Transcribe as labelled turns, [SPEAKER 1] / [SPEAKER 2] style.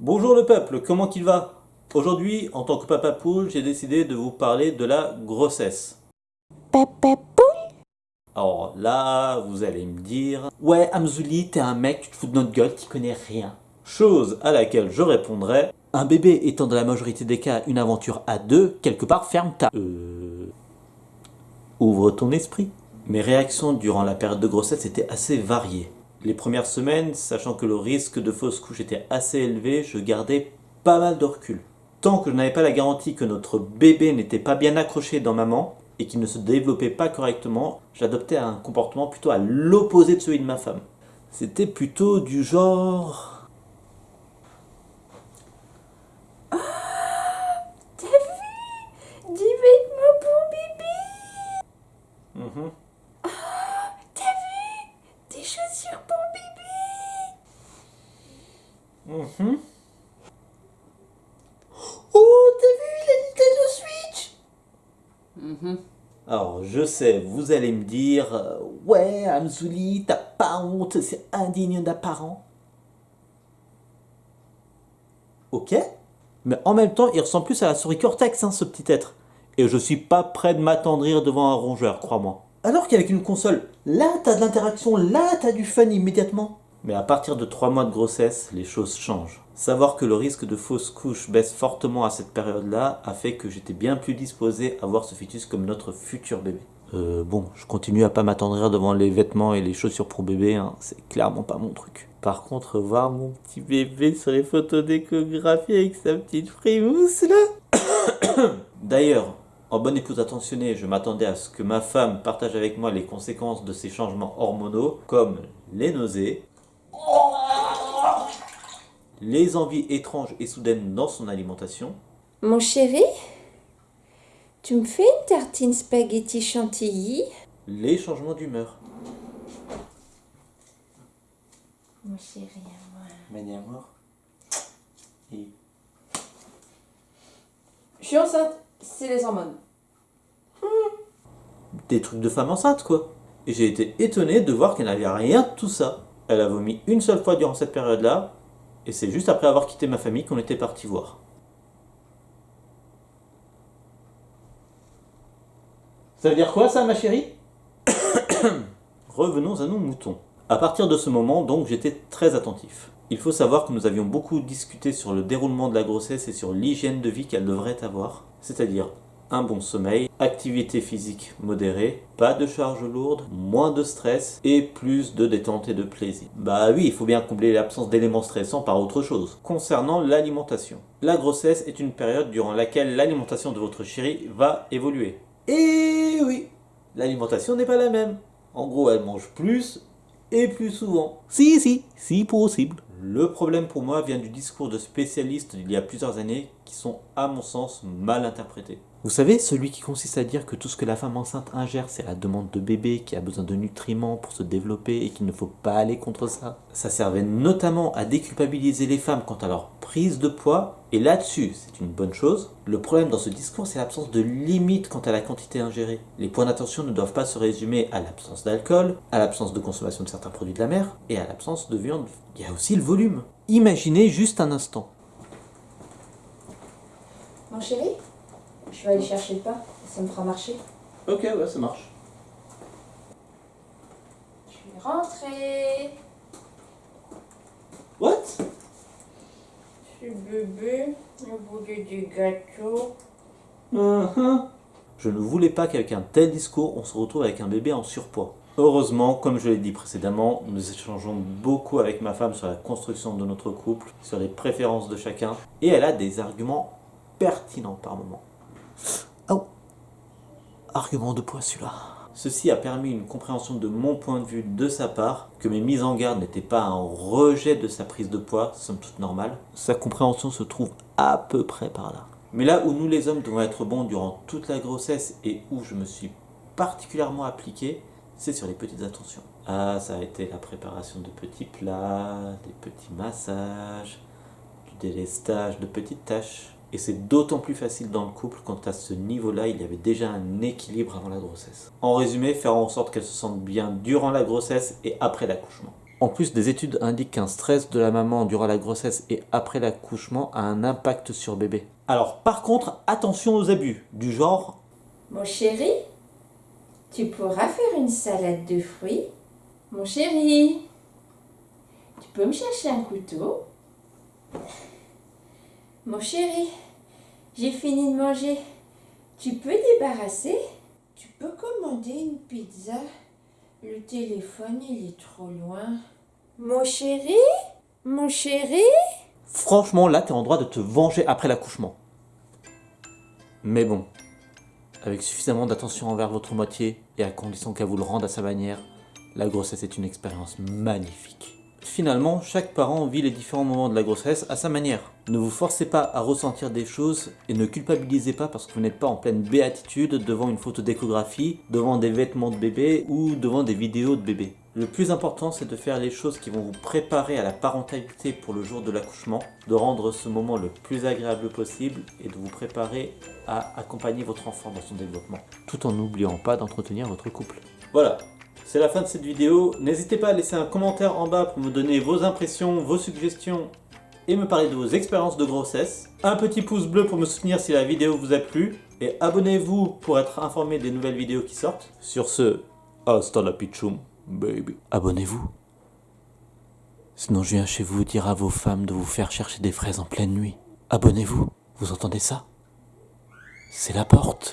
[SPEAKER 1] Bonjour le peuple, comment qu'il va? Aujourd'hui, en tant que papa poule, j'ai décidé de vous parler de la grossesse.
[SPEAKER 2] Papa poule?
[SPEAKER 1] Alors là, vous allez me dire Ouais, Amzouli, t'es un mec, tu te fous de notre gueule, t'y connais rien. Chose à laquelle je répondrai Un bébé étant dans la majorité des cas une aventure à deux, quelque part ferme ta. Euh. Ouvre ton esprit. Mes réactions durant la période de grossesse étaient assez variées. Les premières semaines, sachant que le risque de fausse couche était assez élevé, je gardais pas mal de recul. Tant que je n'avais pas la garantie que notre bébé n'était pas bien accroché dans maman et qu'il ne se développait pas correctement, j'adoptais un comportement plutôt à l'opposé de celui de ma femme. C'était plutôt du genre...
[SPEAKER 2] T'as vu bébé
[SPEAKER 1] Mhm.
[SPEAKER 2] T'as vu Des chaussures pour
[SPEAKER 1] Mhm.
[SPEAKER 2] Oh, t'as vu la Nintendo Switch?
[SPEAKER 1] Alors, je sais, vous allez me dire euh, Ouais, Amzouli, t'as pas honte, c'est indigne d'un parent. Ok, mais en même temps, il ressemble plus à la souris Cortex, hein, ce petit être. Et je suis pas prêt de m'attendrir devant un rongeur, crois-moi. Alors qu'avec une console, là t'as de l'interaction, là t'as du fun immédiatement. Mais à partir de 3 mois de grossesse, les choses changent. Savoir que le risque de fausse couche baisse fortement à cette période-là a fait que j'étais bien plus disposé à voir ce fœtus comme notre futur bébé. Euh, bon, je continue à pas m'attendrir devant les vêtements et les chaussures pour bébé, hein, c'est clairement pas mon truc. Par contre, voir mon petit bébé sur les photos d'échographie avec sa petite frimousse là. D'ailleurs, en bonne épouse attentionnée, je m'attendais à ce que ma femme partage avec moi les conséquences de ces changements hormonaux, comme les nausées, les envies étranges et soudaines dans son alimentation,
[SPEAKER 2] Mon chéri Tu me fais une tartine spaghetti chantilly
[SPEAKER 1] les changements d'humeur.
[SPEAKER 2] Mon chéri à moi.
[SPEAKER 1] Maniamour. Et
[SPEAKER 3] Je suis enceinte, c'est les hormones.
[SPEAKER 1] des trucs de femme enceinte quoi. Et j'ai été étonné de voir qu'elle n'avait rien de tout ça. Elle a vomi une seule fois durant cette période-là, et c'est juste après avoir quitté ma famille qu'on était parti voir. Ça veut dire quoi ça ma chérie? Revenons à nos moutons. À partir de ce moment, donc, j'étais très attentif. Il faut savoir que nous avions beaucoup discuté sur le déroulement de la grossesse et sur l'hygiène de vie qu'elle devrait avoir, c'est-à-dire un bon sommeil, activité physique modérée, pas de charge lourde, moins de stress et plus de détente et de plaisir. Bah oui, il faut bien combler l'absence d'éléments stressants par autre chose. Concernant l'alimentation. La grossesse est une période durant laquelle l'alimentation de votre chérie va évoluer. Et oui, l'alimentation n'est pas la même. En gros, elle mange plus et plus souvent. Si, si, si possible. Le problème pour moi vient du discours de spécialistes d'il y a plusieurs années qui sont, à mon sens, mal interprétés. Vous savez, celui qui consiste à dire que tout ce que la femme enceinte ingère, c'est la demande de bébé qui a besoin de nutriments pour se développer et qu'il ne faut pas aller contre ça. Ça servait notamment à déculpabiliser les femmes quant à leur prise de poids, et là-dessus, c'est une bonne chose. Le problème dans ce discours, c'est l'absence de limite quant à la quantité ingérée. Les points d'attention ne doivent pas se résumer à l'absence d'alcool, à l'absence de consommation de certains produits de la mer, et à l'absence de viande. Il y a aussi le volume. Imaginez juste un instant.
[SPEAKER 3] Mon chéri, je vais aller chercher le pain, ça me fera marcher.
[SPEAKER 1] Ok, ouais, ça marche.
[SPEAKER 3] Je vais rentrer. Suis bébé.
[SPEAKER 1] Uh-huh. Je ne voulais pas qu'avec un tel discours, on se retrouve avec un bébé en surpoids. Heureusement, comme je l'ai dit précédemment, nous échangeons beaucoup avec ma femme sur la construction de notre couple, sur les préférences de chacun, et elle a des arguments pertinents par moment. Oh Argument de poids celui-là. Ceci a permis une compréhension de mon point de vue de sa part, que mes mises en garde n'étaient pas un rejet de sa prise de poids, somme toute normale. Sa compréhension se trouve à peu près par là. Mais là où nous les hommes devons être bons durant toute la grossesse et où je me suis particulièrement appliqué, c'est sur les petites attentions. Ah, ça a été la préparation de petits plats, des petits massages, du délestage de petites tâches. Et c'est d'autant plus facile dans le couple quand à ce niveau-là, il y avait déjà un équilibre avant la grossesse. En résumé, faire en sorte qu'elle se sente bien durant la grossesse et après l'accouchement. En plus, des études indiquent qu'un stress de la maman durant la grossesse et après l'accouchement a un impact sur bébé. Alors par contre, attention aux abus, du genre
[SPEAKER 2] Mon chéri, tu pourras faire une salade de fruits Mon chéri, tu peux me chercher un couteau Mon chéri, j'ai fini de manger. Tu peux débarrasser? Tu peux commander une pizza Le téléphone, il est trop loin. Mon chéri? Mon chéri?
[SPEAKER 1] Franchement, là, t'es en droit de te venger après l'accouchement. Mais bon, avec suffisamment d'attention envers votre moitié et à condition qu'elle vous le rende à sa manière, la grossesse est une expérience magnifique. Finalement, chaque parent vit les différents moments de la grossesse à sa manière. Ne vous forcez pas à ressentir des choses et ne culpabilisez pas parce que vous n'êtes pas en pleine béatitude devant une photo d'échographie, devant des vêtements de bébé ou devant des vidéos de bébé. Le plus important, c'est de faire les choses qui vont vous préparer à la parentalité pour le jour de l'accouchement, de rendre ce moment le plus agréable possible et de vous préparer à accompagner votre enfant dans son développement, tout en n'oubliant pas d'entretenir votre couple. Voilà, c'est la fin de cette vidéo. N'hésitez pas à laisser un commentaire en bas pour me donner vos impressions, vos suggestions et me parler de vos expériences de grossesse. Un petit pouce bleu pour me soutenir si la vidéo vous a plu. Et abonnez-vous pour être informé des nouvelles vidéos qui sortent. Sur ce, hasta la pichum, baby. Abonnez-vous. Sinon je viens chez vous dire à vos femmes de vous faire chercher des fraises en pleine nuit. Abonnez-vous. Vous entendez ça? C'est la porte.